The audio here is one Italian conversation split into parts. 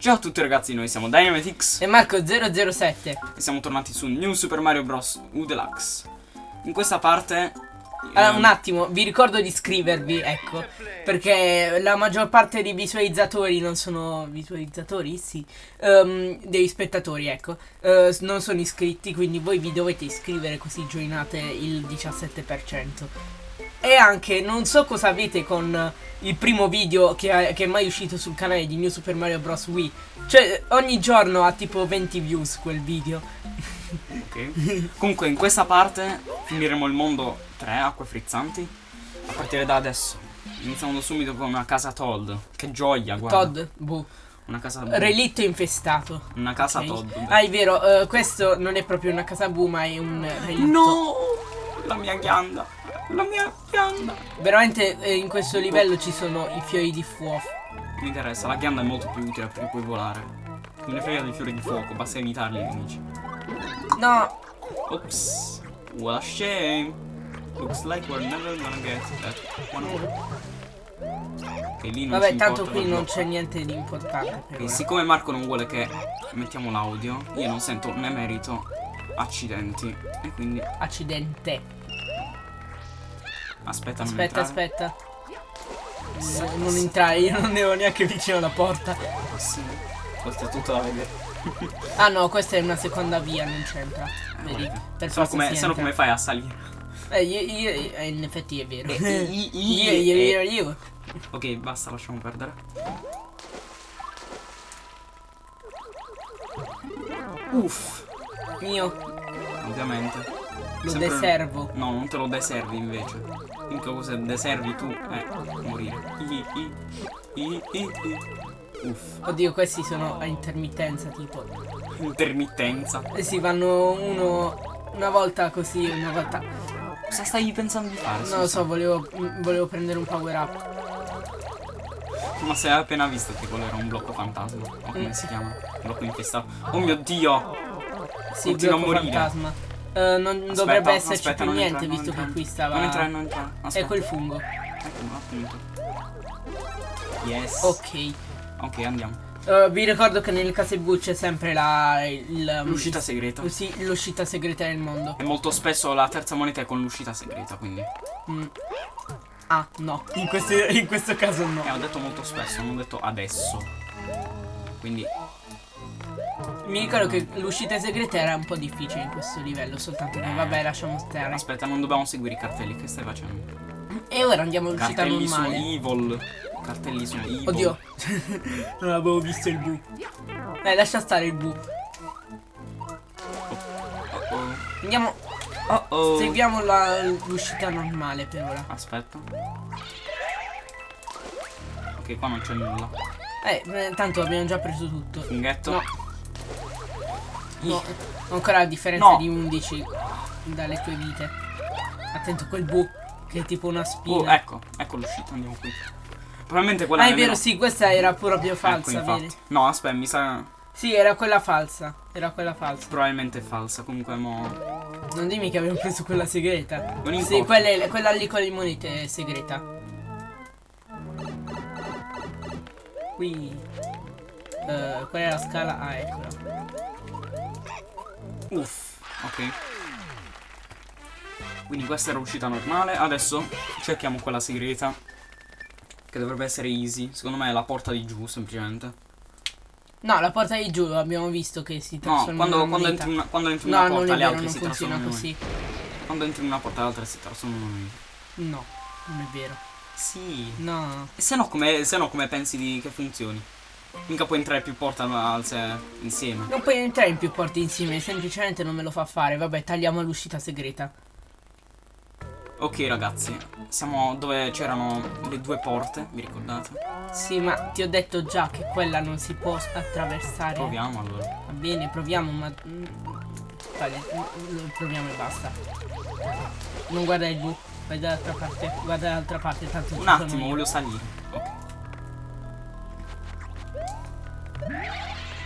Ciao a tutti ragazzi, noi siamo Dynamitix e Marco007 e siamo tornati su New Super Mario Bros. U Deluxe. In questa parte... Allora, ehm, un attimo, vi ricordo di iscrivervi, ecco, perché la maggior parte dei visualizzatori non sono visualizzatori, sì, ehm, dei spettatori, ecco, eh, non sono iscritti, quindi voi vi dovete iscrivere così joinate il 17%. E anche, non so cosa avete con il primo video che, è- che è mai uscito sul canale di New Super Mario Bros. Wii. Cioè, ogni giorno ha tipo 20 views quel video. ok. Comunque in questa parte finiremo il mondo 3, acque frizzanti. A partire da adesso. Iniziamo subito con una casa Todd. Che gioia, guarda. Todd, boh. Una casa... Relitto infestato. Una casa Ok. Todd. Ah, è vero, eh, questo non è proprio una casa bu, ma è un relitto. No! La mia ghianda. La mia ghianda. Veramente eh, in questo livello ci sono i fiori di fuoco. Mi interessa, la ghianda è molto più utile perché puoi volare. Me ne frega dei fiori di fuoco, basta ai nemici. No, Oops. What a shame. Looks like we're never gonna get that one. Ok, lì non vabbè, tanto qui non c'è niente di importante per Ok, ora. siccome Marco non vuole che mettiamo l'audio, io non sento né merito accidenti. E quindi Accidente. Aspetta, non Aspetta, aspetta. No, non entrare, io non ero neanche vicino alla porta. Sì. Questo è tutto da vedere. Ah no, questa è una seconda via, non c'entra. Vedi? vabbè. Per forza come, se no come fai a salire? Eh, io, io, eh, in effetti è vero. Eh, i- i- io, io, eh. io, io. Ok, basta, lasciamo perdere. Uff, Io ovviamente. Lo Sempre- deservo. No, non te lo deservi invece. L'unica cosa deservi tu è morire. I, i, i, i, i. Uff, Oddio, questi sono a intermittenza tipo. intermittenza. Eh sì, vanno uno una volta così, una volta. Cosa stai pensando di fare? Non lo so, volevo, volevo prendere un power up. Ma se hai appena visto che quello era un blocco fantasma. O come Mm. si chiama? Blocco infestato. Oh mio dio! Sì, Continua a morire. fantasma. Eh, non Aspetta, dovrebbe esserci aspetta, più niente, entrare, non visto che qui stava. Non entrare, non entrare. È Aspetta. quel fungo. Ecco, appunto. Yes. Ok. Ok, andiamo. Eh, vi ricordo che nelle case bu c'è sempre la. il- L'uscita segreta. Sì, l'uscita segreta del mondo. E molto spesso la terza moneta è con l'uscita segreta, quindi. Mm. Ah, no. In questo, in questo caso no. Eh, ho detto molto spesso, non ho detto adesso. Quindi, Mi ricordo che l'uscita segreta era un po' difficile in questo livello, soltanto che vabbè, lasciamo stare. aspetta, non dobbiamo seguire i cartelli. Che stai facendo? E ora andiamo all'uscita Cartelli sono normale. evil. Cartelli sono evil. Oddio. non avevo visto il bu. Dai, lascia stare il bu. Oh Andiamo. oh. oh. Seguiamo la- l'uscita normale per ora. Aspetta. Ok, qua non c'è nulla. Eh, eh, tanto abbiamo già preso tutto. Funghetto. No. No, ancora la differenza No. di 11 dalle tue vite. Attento a quel bu che è tipo una Oh, spina. ecco, ecco l'uscita, andiamo qui. Probabilmente quella ah, è vero, sì, questa era proprio Ecco, falsa, vedi? No, aspetta, mi sa. Sì, era quella falsa. Era quella falsa. Probabilmente falsa. Comunque, mo. Non dimmi che abbiamo preso quella segreta. Non Sì, quella, è- quella lì con le monete è segreta. Qui. Eh, qual è la scala? Ah, eccola. Uff, ok. Quindi questa era uscita normale. Adesso cerchiamo quella segreta. Che dovrebbe essere easy. Secondo me è la porta di giù, semplicemente. No, la porta di giù abbiamo visto che si No, trasforma quando, una quando moneta. entri, una, quando entri in No, una non porta, le altre si trasformano in così. Quando entri in una porta, le altre si trasformano in No, non è vero. Sì. No. E se no, come, se no, come pensi di che funzioni? Mica puoi entrare più porte insieme. Non puoi entrare in più porte insieme, semplicemente non me lo fa fare. Vabbè, tagliamo l'uscita segreta. Ok, ragazzi. Siamo dove c'erano le due porte, vi ricordate? Sì, ma ti ho detto già che quella non si può attraversare. Proviamo allora. Va bene, proviamo, ma. mm, Vale, mm, proviamo e basta. Non guarda il bu, vai dall'altra parte, guarda dall'altra parte, tanto Un attimo, io. voglio salire.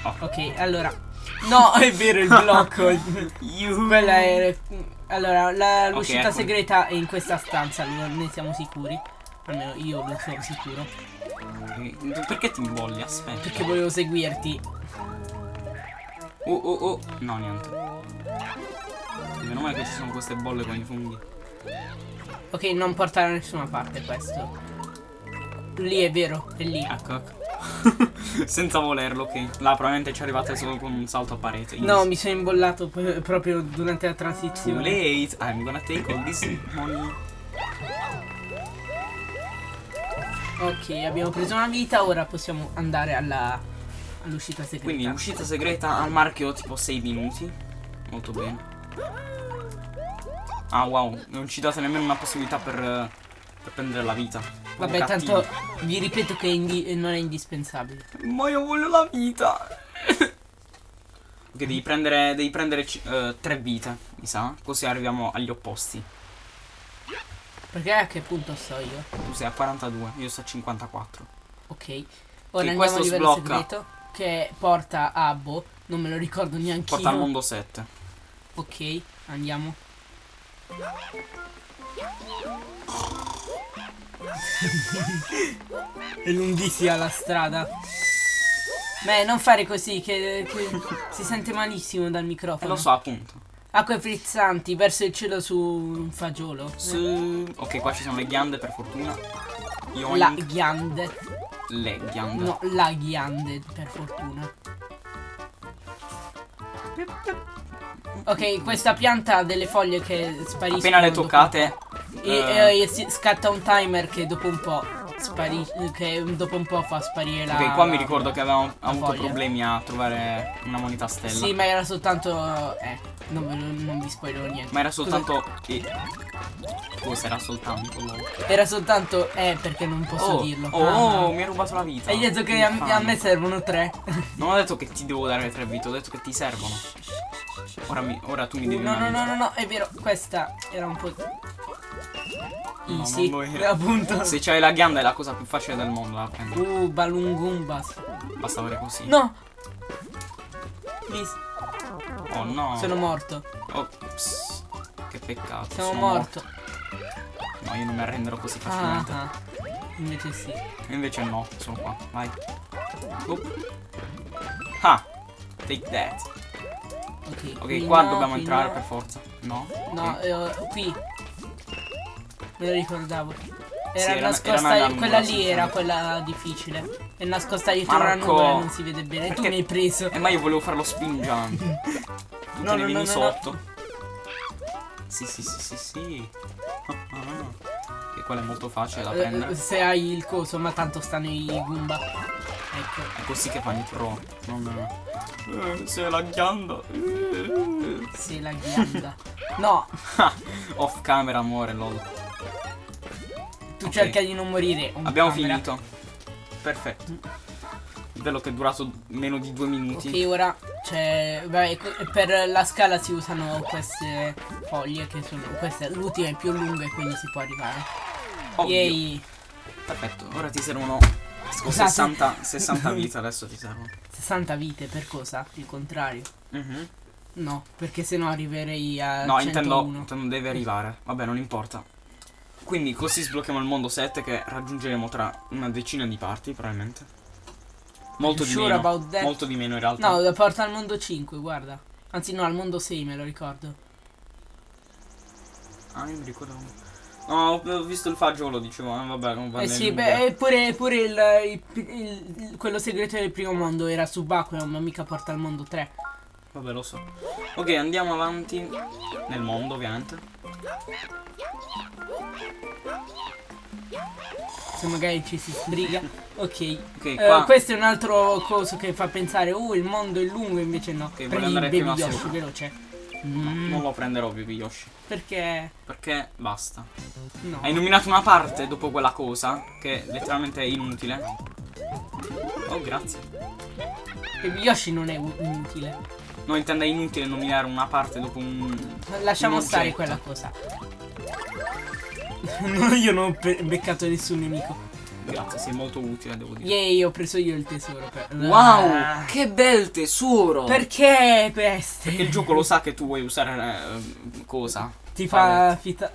Ok. Ok, allora. No, è vero il blocco. Quella è. Allora, l'uscita ecco. segreta è in questa stanza, ne siamo sicuri. Almeno io lo sono sicuro. Perché ti imbolli? Aspetta. Perché volevo seguirti. Oh oh oh. No, niente. Meno male che ci sono queste bolle con i funghi. Ok, non porta da nessuna parte questo. Lì è vero, è lì. Ecco, ecco. Senza volerlo, ok. Là probabilmente ci arrivate solo con un salto a parete. No, mi sono imbollato proprio durante la Too transizione. late. I'm gonna take all this money. Ok, abbiamo preso una vita, ora possiamo andare alla all'uscita segreta. Quindi uscita segreta al marchio tipo 6 minuti. Molto bene. Ah wow, non ci date nemmeno una possibilità per, per prendere la vita. Vabbè, Cattivi. tanto vi ripeto che non è indispensabile. Ma io voglio la vita. ok, devi prendere, devi prendere eh, tre vite, mi sa. Così arriviamo agli opposti. Perché a che punto sto io? Tu sei a 42, io sto a 54. Ok. Ora andiamo questo a livello sblocca. segreto. Che porta a Boh. Non me lo ricordo neanche Porta al mondo 7. Ok, andiamo. È lunghissima la strada. Beh, non fare così, che, che si sente malissimo dal microfono. lo so, appunto. Acque frizzanti verso il cielo su un fagiolo. Su- Ok, qua ci sono le ghiande per fortuna. Yoink. La ghiande. Le ghiande. No, la ghiande, per fortuna. Ok, questa pianta ha delle foglie che spariscono. Appena le toccate. E, eh, e scatta un timer che dopo un po' sparisce. Che dopo un po' fa sparire la. ok, qua mi ricordo che avevamo avuto foglia. problemi a trovare una moneta stella. Sì, ma era soltanto. Eh, non, non vi spoilerò niente. Ma era soltanto. eh, Cosa era soltanto? Era soltanto. Eh, perché non posso Oh, dirlo. oh, Ah. mi hai rubato la vita. Hai detto che a, a me servono tre. Non ho detto che ti devo dare tre vite, ho detto che ti servono. Ora, mi- ora tu mi devi No, no, no, no, no, è vero, questa era un po'. No, Easy, era. appunto. Se c'hai la ghianda è la cosa più facile del mondo da prendere. Uh, Balungumbas. Basta avere così. No! Please, Oh no. sono morto. Ops. Che peccato. Sono sono morto. No, io non mi arrenderò così Ah, facilmente. ah. Invece sì. Invece no, sono qua. Vai. Up. Ah. Take that. Ok, Ok, qui qua no, dobbiamo entrare no. per forza. No? No, Ok. eh, qui. Me lo ricordavo. Era Sì, era- nascosta. era una quella lì era quella difficile. È nascosta dietro una Marco. nuvola non si vede bene. Tu Perché- mi hai preso. Eh, ma io volevo fare lo spin jump. Tu No, no, ne no, vieni no, sotto. Sì, sì, sì, sì, sì. Ah, Che quello è molto facile da Eh, prendere. se hai il coso, ma tanto stanno i Goomba. Ecco. È così che fanno i pro. Non. Eh, sei la ghianda. Eh. Sì, la ghianda. No, Off camera, amore, lol. tu Ok. cerca di non morire. Abbiamo camera. finito. Perfetto. Bello che è durato meno di due minuti. Ok, ora c'è. Per la scala si usano queste foglie che sono. Questa l'ultima è più lunga e quindi si può arrivare. Ovvio. Yay! Perfetto. Ora ti servono. Scusate. 60, 60 vite adesso ti servono. 60 vite per cosa? Il contrario. Mhm. No, perché sennò arriverei a. No, 101. intendo, intendo deve arrivare. Vabbè, non importa. Quindi così sblocchiamo il mondo 7 che raggiungeremo tra una decina di parti, probabilmente. Molto di Sure meno. about that? Molto di meno in realtà. No, porta al mondo 5, guarda. Anzi, no, al mondo 6 me lo ricordo. Ah, io mi ricordo. No, ho visto il fagiolo, dicevo, eh, vabbè, non va Eh nel sì, beh, pure, pure il, il- il- quello segreto del primo mondo era subacqueo, ma mica porta al mondo 3. Vabbè, lo so. Ok, andiamo avanti nel mondo, ovviamente. Se magari ci si sbriga. Ok. Ok, Eh, qua questo è un altro coso che fa pensare, uh, il mondo è lungo, invece no. voglio Prendi andare prima Yoshi, sopra. No, Mm, non lo prenderò più Yoshi. Perché? Perché basta. No. Hai nominato una parte dopo quella cosa che letteralmente è inutile. Oh, grazie. Baby Yoshi non è inutile. No, intende inutile nominare una parte dopo un. Lasciamo un stare quella cosa. io non ho beccato nessun nemico. Grazie, sei molto utile, devo dire. Yay, ho preso io il tesoro. Per... Wow, Ah. che bel tesoro! Perché queste? Perché il gioco lo sa che tu vuoi usare eh, cosa? Ti Fa fa. fita-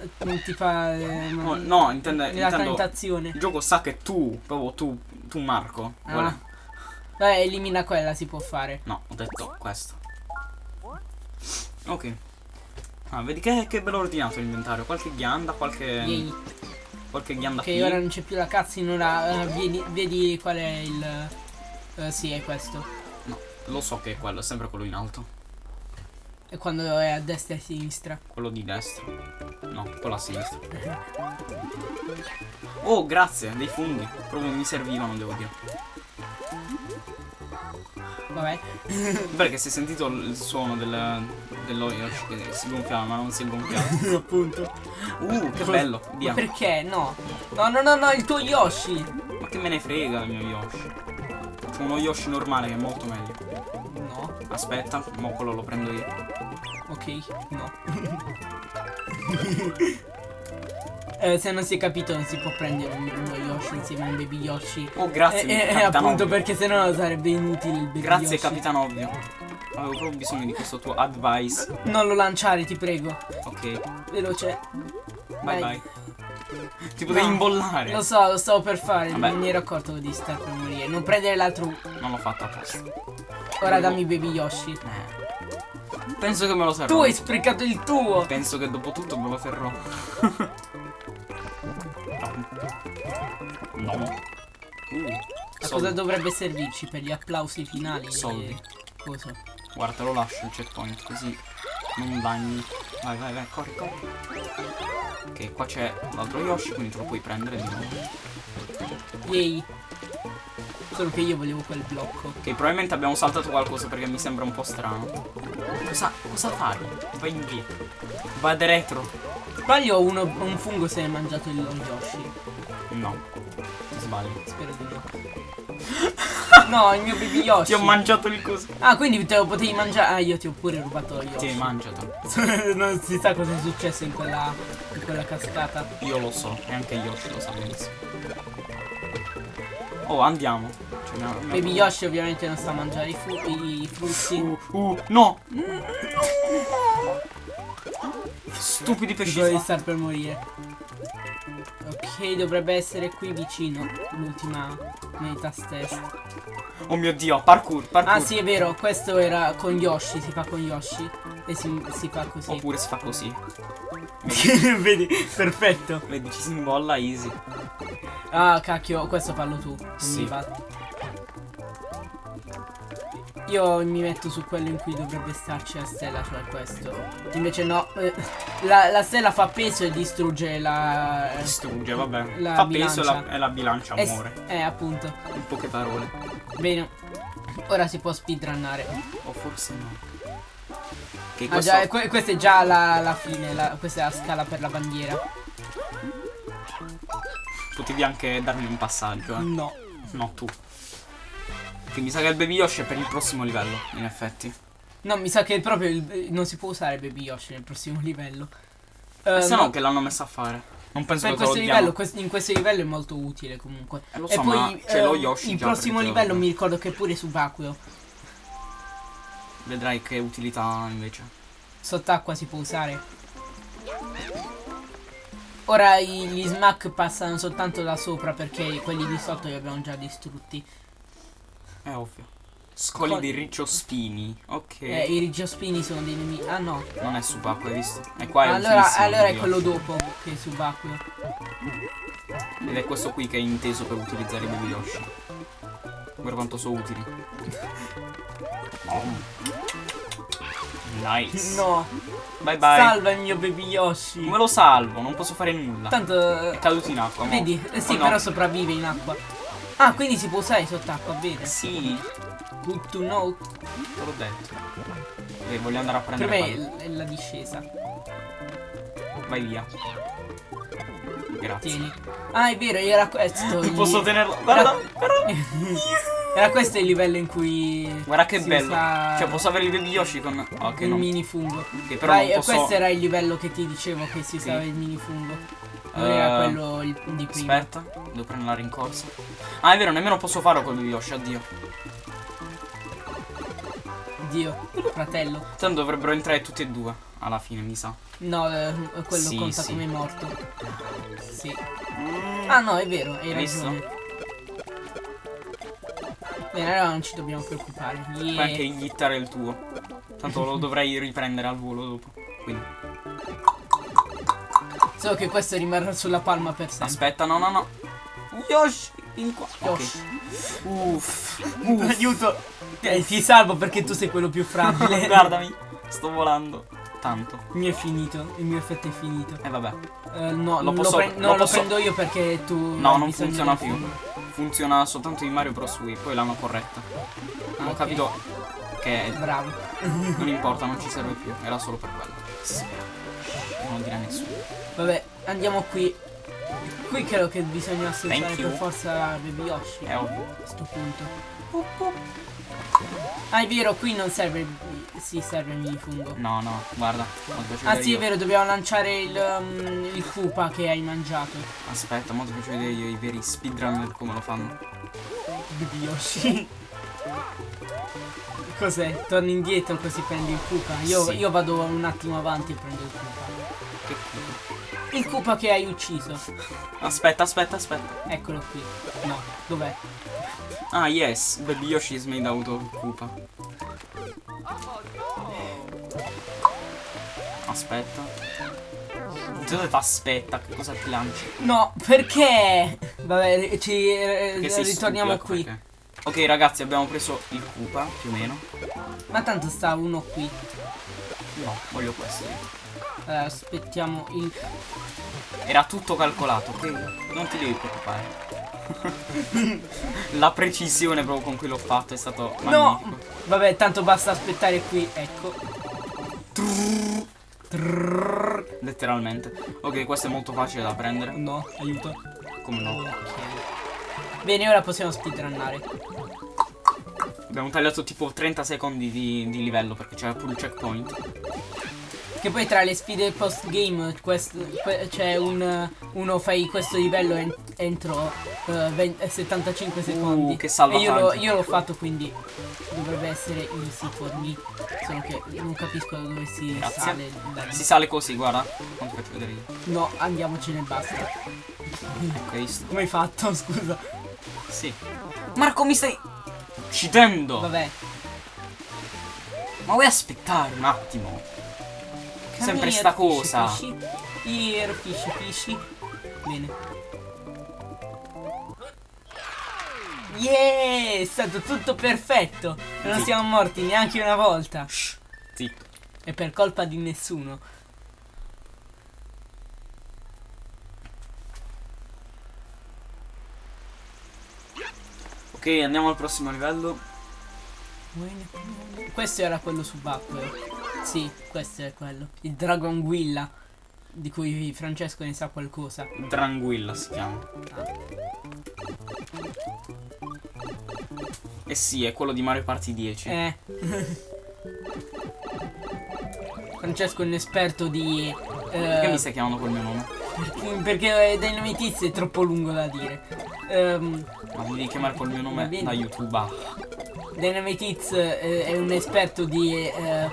ti fa. eh, No, no, intende, la intendo... tentazione. Il gioco sa che tu, proprio tu, tu Marco, Ah. vuole- Beh, elimina quella, si può fare. No, ho detto questo. Ok. Ah, vedi che, che bello ordinato l'inventario. Qualche ghianda, qualche... Yay. Qualche ghianda Ok, ora non c'è più la cutscene, ora eh, vedi, vedi qual è il. eh, sì, è questo. No, lo so che è quello, è sempre quello in alto. E quando è a destra e a sinistra. Quello di destra. No, quello a sinistra. Oh, grazie, dei funghi. Proprio mi servivano, devo dire. Vabbè. Perché si è sentito il suono del, dello Yoshi che si gonfiava, ma non si è gonfiato. Appunto. Uh, che bello. Ma Via. perché? No. No, no, no, no, il tuo Yoshi. Ma che me ne frega il mio Yoshi. C'è uno Yoshi normale che è molto meglio. No. Aspetta, mo quello lo prendo io. Ok, no. Eh, se non si è capito non si può prendere un- uno Yoshi insieme a un baby Yoshi. Oh, grazie, Eh, eh, appunto Ovvio. perché sennò sarebbe inutile il baby Grazie, Yoshi. Capitano Ovvio. Avevo proprio bisogno di questo tuo advice. Non lo lanciare, ti prego. Ok, Veloce. bye Vai. bye. Ti potevi No, imbollare. Lo so, lo stavo per fare, Vabbè. non mi ero accorto di star per morire. Non prendere l'altro. Non l'ho fatto apposta. Ora dammi baby Yoshi. Eh. Penso che me lo terrò. Tu hai sprecato il tuo. Penso che dopo tutto me lo terrò. no. Uh, A soldi. cosa dovrebbe servirci per gli applausi finali? Soldi. E... Cosa? Guarda, te lo lascio il checkpoint così non danni. Vai, vai, vai, corri, corri. Ok, qua c'è l'altro Yoshi, quindi te lo puoi prendere di nuovo. Yay. Solo che io volevo quel blocco. Ok, probabilmente abbiamo saltato qualcosa perché mi sembra un po' strano. Cosa, cosa fai? Vai indietro. Vade retro. Sbaglio uno, un fungo se è mangiato il Yoshi. No. Ti sbagli. Spero di no. No, il mio baby Yoshi. Ti ho mangiato il coso. Ah, quindi te lo potevi mangiare. Ah, io ti ho pure rubato lo Ti hai Yoshi. mangiato. non si sa cosa è successo in quella, in quella cascata. Io lo so, e anche Yoshi lo sa benissimo. Oh, andiamo. Cioè, ho- Baby Yoshi ovviamente non sa mangiare i, i frutti. Uh, uh, no! Stupidi pesci. Devo star per morire. Ok, dovrebbe essere qui vicino. L'ultima meta test. Oh mio dio, parkour, parkour. Ah sì, è vero, questo era con Yoshi, si fa con Yoshi. E si, si fa così. Oppure si fa così. Vedi, perfetto. Vedi, ci si imbolla easy. Ah, cacchio, questo fallo tu. Sì. mi va. Io mi metto su quello in cui dovrebbe starci la stella, cioè questo. Invece no, eh, la, la stella fa peso e distrugge la... Distrugge, vabbè. La Fa peso e la, bilancia. e la bilancia Eh, s- muore. eh, appunto. In poche parole. Bene. Ora si può speedrunnare. O forse no. Che Ah questo... già, que- questa è già la, la fine, la- questa è la scala per la bandiera. Potevi anche darmi un passaggio, eh. No. No, tu. Che mi sa che il Baby Yoshi è per il prossimo livello, in effetti. No, mi sa che proprio il- non si può usare Baby Yoshi nel prossimo livello. E Eh, se no, no che l'hanno messa a fare. Non penso che questo livello, quest- in questo livello è molto utile comunque. Eh, lo e so, ma poi c'è lo eh, Yoshi il prossimo livello mi ricordo che è pure subacqueo. Vedrai che utilità invece. Sott'acqua si può usare. Ora gli smack passano soltanto da sopra perché quelli di sotto li abbiamo già distrutti. È ovvio. Scogli Poi- dei ricciospini. Ok. Eh, I rigiospini sono dei nemici. Ah no. Non è subacqueo, hai visto? E qua è allora il allora è quello dopo che è subacqueo. Ed è questo qui che è inteso per utilizzare i Baby Yoshi. Guarda quanto sono utili. Nice. No. Bye bye. Salva il mio baby Yoshi. Come lo salvo? Non posso fare nulla. Tanto. È caduto in acqua. Vedi? Eh sì, Oh, no. però sopravvive in acqua. Ah, quindi si può usare sott'acqua, bene. Sì, Good to know. te l'ho detto. Ok, voglio andare a Per prendere me quello. è, la discesa. Vai via. Grazie. Tieni. Ah, è vero, era questo. il- Posso tenerlo? Guarda, guarda. Era questo il livello in cui. Guarda che bello. usa Cioè, posso avere il baby Yoshi con. Ok, il no. mini fungo. Ok, però Vai, non e posso. questo era il livello che ti dicevo che si usava il mini fungo. Non Eh, era quello il- di prima. Aspetta, devo prendere la rincorsa. Ah, è vero, nemmeno posso farlo con Yoshi, addio. Oddio, fratello. Tanto dovrebbero entrare tutti e due. Alla fine, mi sa. No, eh, quello Sì, conta sì. come morto. Sì. Ah no, è vero, hai Hai visto? ragione. Bene, allora non ci dobbiamo preoccupare. Puoi Yeah. anche iniettare il tuo. Tanto lo dovrei riprendere al volo dopo. Quindi. Solo che questo rimarrà sulla palma per sempre. Aspetta, no, no, no. Yoshi, vieni qua. Yoshi. Uff. Aiuto! Eh, ti salvo perché tu sei quello più fragile. Guardami. Sto volando. Tanto. Il mio è finito, il mio effetto è finito. E vabbè. Eh, no, Lo lo, posso- pre- lo no, lo posso- prendo io perché tu. No, non funziona più. Funziona soltanto in Mario Bros. Wii. Poi l'hanno corretta. Ah, Ho capito che Bravo. non importa, non ci serve più. Era solo per quello. Spera. Non dire a nessuno. Vabbè, andiamo qui. Qui credo che bisogna you. per forza Baby Yoshi. È ovvio. A sto punto. Ah, è vero, qui non serve. Sì, serve il minifungo. No, no, guarda. Ah, sì, è io. vero, dobbiamo lanciare il, um, il Koopa che hai mangiato. Aspetta, mo ti faccio vedere io i veri speedrunner come lo fanno. Baby Yoshi. Cos'è? Torni indietro così prendi il Koopa. Io, Sì. io vado un attimo avanti e prendo il Koopa. Che culo. Il Koopa che hai ucciso. Aspetta, aspetta, aspetta. Eccolo qui. No, dov'è? Ah, yes. Baby Yoshi is made out of Koopa. Aspetta. Cosa fa aspetta? Che cosa ti lanci? No, perché? Vabbè, ci eh, ritorniamo qui. perché? Ok ragazzi abbiamo preso il Koopa più o meno Ma tanto sta uno qui. No voglio questo. Allora, aspettiamo il. Era tutto calcolato ok Non ti devi preoccupare La precisione proprio con cui l'ho fatto è stato No! magnifico Vabbè, tanto basta aspettare qui. Ecco. Letteralmente Ok questo è molto facile da prendere No, aiuto. Come no Ok. Bene, ora possiamo speedrunnare. Abbiamo tagliato tipo 30 secondi di, di livello perché c'era pure il checkpoint Che poi tra le sfide post game c'è un uno fai questo livello en- entro eh, 20 eh, 75 secondi. Uh, che io, salvataggio. l'ho- io l'ho fatto quindi dovrebbe essere easy for me. Solo che non capisco da dove si Grazie. sale. lì. Si sale così guarda Non ti faccio vedere io No, andiamocene e basta. Come hai fatto? Scusa. Sì Marco mi stai uccidendo Vabbè. Ma vuoi aspettare un attimo Sempre Come sta here, fishy, cosa. fishy. Here, fishy, fishy. Bene. Yeah, è stato tutto perfetto. Non Sì. siamo morti neanche una volta. Shh, Zitto E per colpa di nessuno. Ok andiamo al prossimo livello Questo era quello subacqueo. Sì, questo è quello. Il Dragon Guilla. Di cui Francesco ne sa qualcosa. Dranguilla si chiama Ah. Eh sì è quello di Mario Party 10 Eh. Francesco è un esperto di. Perché eh, mi stai chiamando col mio nome? Perché Dynamite è troppo lungo da dire. Ehm, Ma mi devi chiamare col mio nome da YouTube ah. Dynamite Hits, eh, è un esperto di, eh,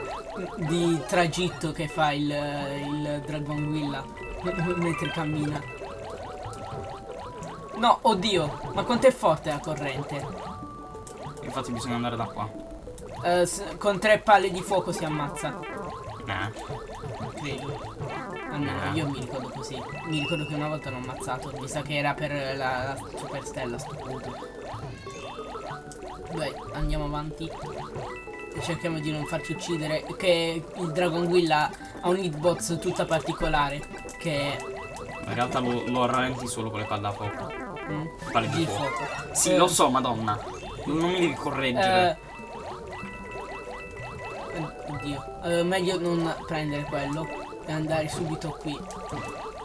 di tragitto che fa il, il Dragon Willa mentre cammina. No, oddio, ma quanto è forte la corrente? Infatti bisogna andare da qua Eh, con tre palle di fuoco si ammazza, Nah credo. Almeno io mi ricordo così. Mi ricordo che una volta l'ho ammazzato. Mi sa che era per la, la superstella a sto punto. Beh, andiamo avanti. E cerchiamo di non farci uccidere. Che il Dragon Willa ha un hitbox tutta particolare. Che In realtà lo, lo rallenti solo con le palle da fuoco mm, Palle di di fuoco fuoco. Sì Eh, lo so madonna Non mi devi correggere eh, oddio. Eh, meglio non prendere quello. Andare subito qui.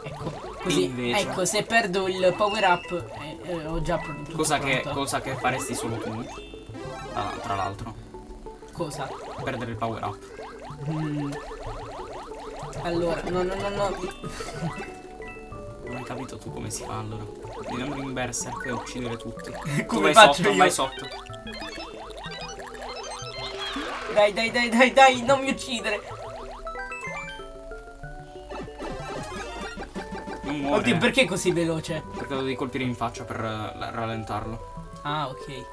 Ecco. Così. Invece. Ecco, se perdo il power up. eh, eh, ho già pr- tutto cosa, che, cosa che faresti solo tu Tra, tra l'altro Cosa? Perdere il power up Mm. Allora, no, no, no, no. Non hai capito tu come si fa allora andare in berserk e uccidere tutti Tu Come vai faccio sotto, io? vai sotto Dai, dai, dai, dai, dai, non mi uccidere. Non muore. Oddio, perché è così veloce? Perché lo devi colpire in faccia per eh, rallentarlo. Ah, ok.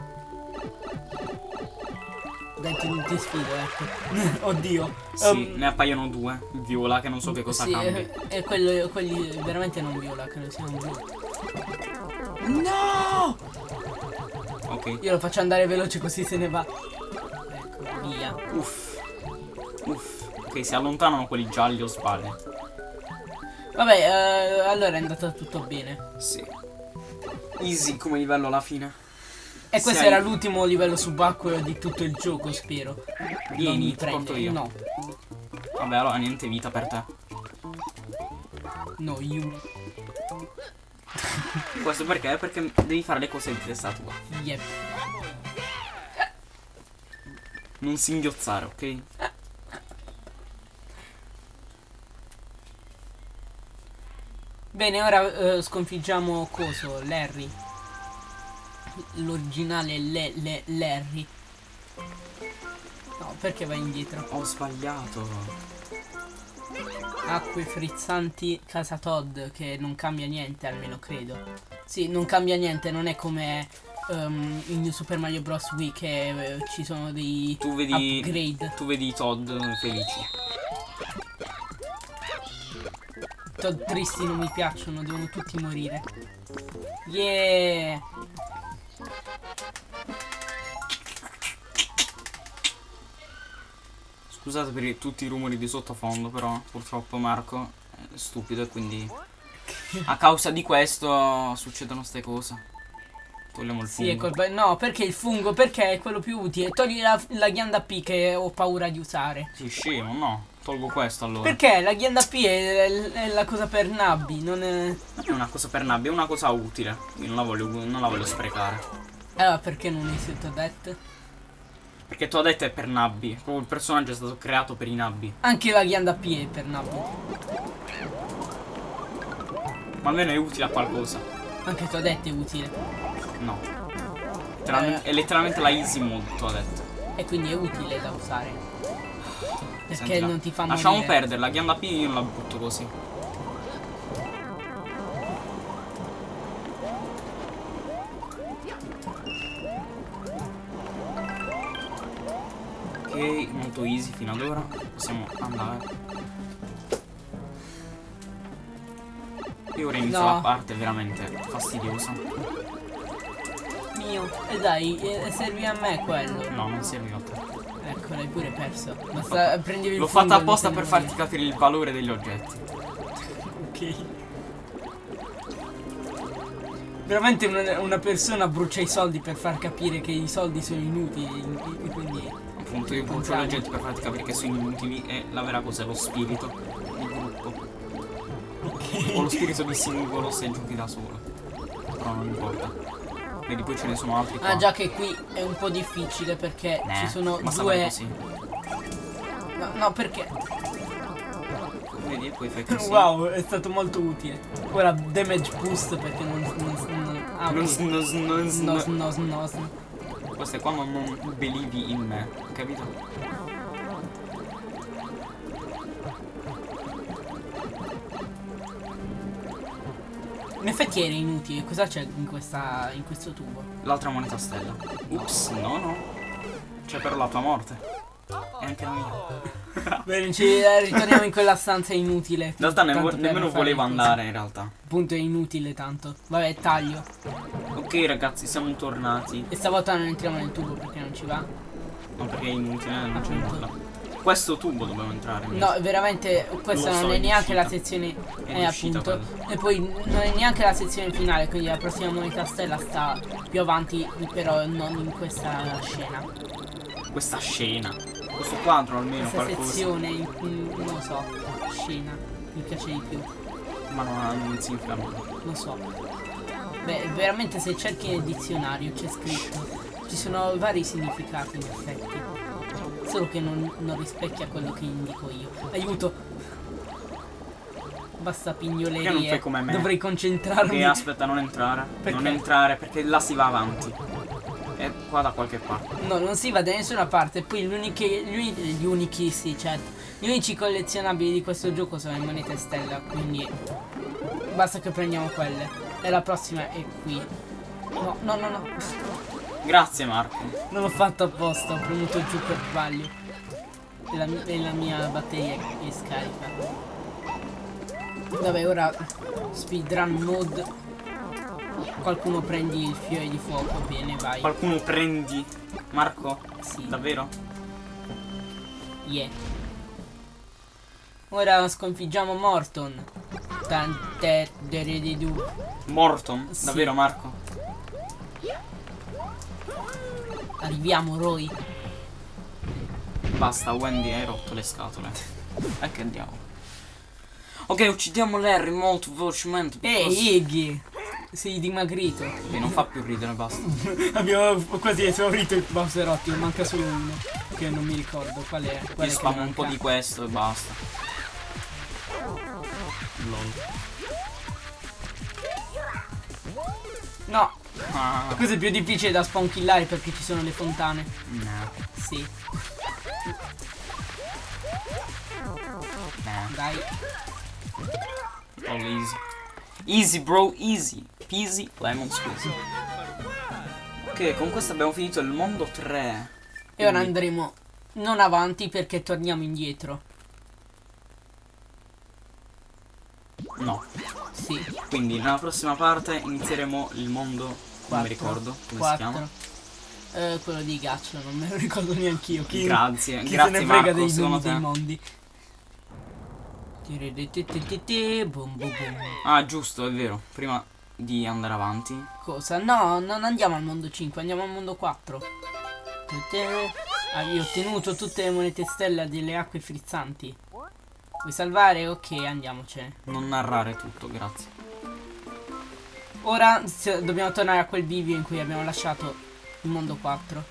Dai, ti, ti sfido, ecco. Oddio. Sì, Um, ne appaiono due. Viola che non so che cosa sì, cambi. E, e quello, quelli veramente non viola, credo siano blu. No! Ok. Io lo faccio andare veloce così se ne va. Ecco, via. Uff. Uff. Ok, si allontanano quelli gialli o sbaglio. Vabbè, eh, allora è andato tutto bene. Sì. Easy come livello alla fine. E questo Sei- era l'ultimo livello subacqueo di tutto il gioco, spero. Vieni, ti porto io. No, Vabbè, allora niente vita per te. no, you. Questo perché? Perché devi fare le cose di testa tua. Yep. Non singhiozzare, ok? Bene, ora eh, sconfiggiamo Coso, Larry. L'originale le, le, Larry. No, perché vai indietro? Ho sbagliato. Acque frizzanti casa Todd, che non cambia niente, almeno credo. Sì, non cambia niente, non è come ehm, in New Super Mario Bros. Wii che eh, ci sono dei Tu vedi. upgrade. Tu vedi Todd felici. Todd tristi non mi piacciono, devono tutti morire. Yeah! Scusate per tutti i rumori di sottofondo, però purtroppo Marco è stupido e quindi a causa di questo succedono ste cose. Togliamo il Sì, è fungo. colpa. No, perché il fungo? Perché è quello più utile. Togli la, la ghianda P che ho paura di usare. Sì, scemo, no. Tolgo questo allora. Perché la ghianda P è, è la cosa per nabbi, non è. Non è una cosa per nabbia, è una cosa utile. Io non la voglio, non la voglio sprecare. Allora perché non usi il Toadette? Perché detto è per nabbi. Proprio il personaggio è stato creato per i nabbi. Anche la ghianda P è per nabbi. Ma almeno è utile a qualcosa. Anche Toadette è utile. No. Letteralmente- È letteralmente la easy mode, detto. E quindi è utile da usare. Perché Sentila. non ti fa Lasciamo morire. perdere, la ghianda P io la butto così. Ok, molto easy fino ad ora. Possiamo andare. E ora inizia No. la parte veramente fastidiosa. Mio. E dai, eh, servi a me quello. No, non serve a te. Ecco, l'hai pure perso. Basta prendevi il L'ho fatta non apposta per farti capire il valore degli oggetti. Ok. Veramente una, una persona brucia i soldi per far capire che i soldi sono inutili. e Quindi. Appunto io brucio gli oggetti per farti capire che sono inutili e la vera cosa è lo spirito di gruppo. O lo spirito di singolo se giochi da solo. Però non importa. Vedi poi ce ne sono altri qua. Ah già che qui è un po' difficile perché Nah, ci sono due. No, no, perché? Vedi poi fai così. Wow, è stato molto utile. Ora damage boost perché non. non, non ah, Non, non, non, No, non, no, no, no. Questo è quando non believi in me, capito? In effetti era inutile. Cosa c'è in, questa, in questo tubo? L'altra moneta stella. Ups, no, no. C'è però la tua morte. E anche la mia. Bene, ci eh, ritorniamo in quella stanza inutile. In realtà ne- nemmeno volevo andare in realtà. Appunto è inutile tanto. Vabbè, taglio. Ok ragazzi, siamo tornati. E stavolta non entriamo nel tubo perché non ci va. No, perché è inutile, non c'è nulla. Questo tubo dobbiamo entrare. No, veramente questa Lo so, non è neanche la sezione. È Eh, appunto. E poi non è neanche la sezione finale, quindi la prossima moneta stella sta più avanti, però non in questa scena. Questa scena. Questo quadro almeno Questa qualcosa. sezione, in- in- non lo so, scena. Mi piace di più. Ma non, non significa nulla. Non so. Beh, veramente se cerchi nel dizionario c'è scritto. Ci sono vari significati in effetti. Solo che non, non rispecchia quello che indico io. Aiuto! Basta pignolerie. Perché non fai come me? Dovrei concentrarmi. Ok, aspetta, non entrare. Perché? Non entrare perché là si va avanti. È qua da qualche parte. No, non si va da nessuna parte. Poi gli unici, gli, gli unici, sì, certo. Gli unici collezionabili di questo gioco sono le monete stella. Quindi basta che prendiamo quelle. E la prossima è qui. No, no, no, no. Grazie Marco. Non l'ho fatto apposta, ho premuto giù per sbaglio. E la, e la mia batteria è, scarica. Vabbè, ora speedrun mode. Qualcuno prendi il fiore di fuoco, bene, vai. Qualcuno prendi. Marco? Sì. Davvero? Yeah. Ora sconfiggiamo Morton. Tante. Morton? Sì. Davvero Marco? Arriviamo, Roy. Basta, Wendy, hai rotto le scatole. E che diavolo. Ok, uccidiamo Larry molto velocemente. Ehi, Iggy. Sei dimagrito. Ok, non fa più ridere, basta. Abbiamo quasi esaurito il Bowser ottimo, manca solo uno. Che non mi ricordo qual è. Qual Io è un po' di questo e basta. Lol. No, Ah, questo è più difficile da spawnkillare perché ci sono le fontane. no, Sì, no. dai. All easy. Easy bro, easy. Peasy, lemon squeezy. Ok, con questo abbiamo finito il mondo 3. E ora andremo non avanti perché torniamo indietro. No. Sì, Quindi nella prossima parte inizieremo il mondo. Non mi ricordo come quattro. si chiama. Eh, quello di Gaccio, non me lo ricordo neanch'io. Chi, Grazie, chi grazie se ne frega Marco, dei nomi dei te. mondi. Ah, giusto, è vero. Prima di andare avanti. Cosa? No, non andiamo al mondo 5, andiamo al mondo 4. Tutte- Hai ottenuto tutte le monete stella delle acque frizzanti. Vuoi salvare? Ok, andiamocene. Non narrare tutto, grazie. Ora dobbiamo tornare a quel bivio in cui abbiamo lasciato il mondo 4.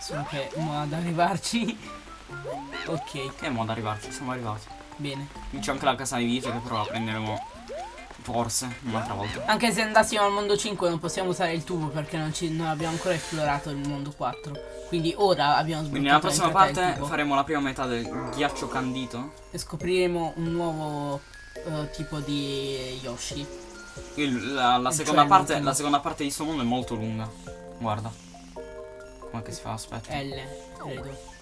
Solo che mo ad arrivarci. ok, Che modo arrivarci? Siamo arrivati. bene. Qui c'è anche la casa di vite che però la prenderemo forse un'altra volta. Anche se andassimo al mondo 5 non possiamo usare il tubo perché non, ci, non abbiamo ancora esplorato il mondo 4. Quindi ora abbiamo sbloccato Quindi nella prossima parte faremo la prima metà del ghiaccio candito. e scopriremo un nuovo eh, tipo di Yoshi. Il- la, la Cioè, seconda parte, l'ultimo. la seconda parte di sto mondo è molto lunga. Guarda. Come che si fa? Aspetta. L, credo.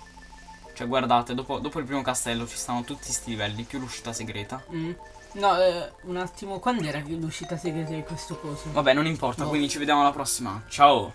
Cioè guardate, dopo, dopo il primo castello ci stanno tutti sti livelli, più l'uscita segreta. Mm. No, eh, un attimo, quando era l'uscita segreta di questo coso? Vabbè, non importa, No. quindi ci vediamo alla prossima. Ciao!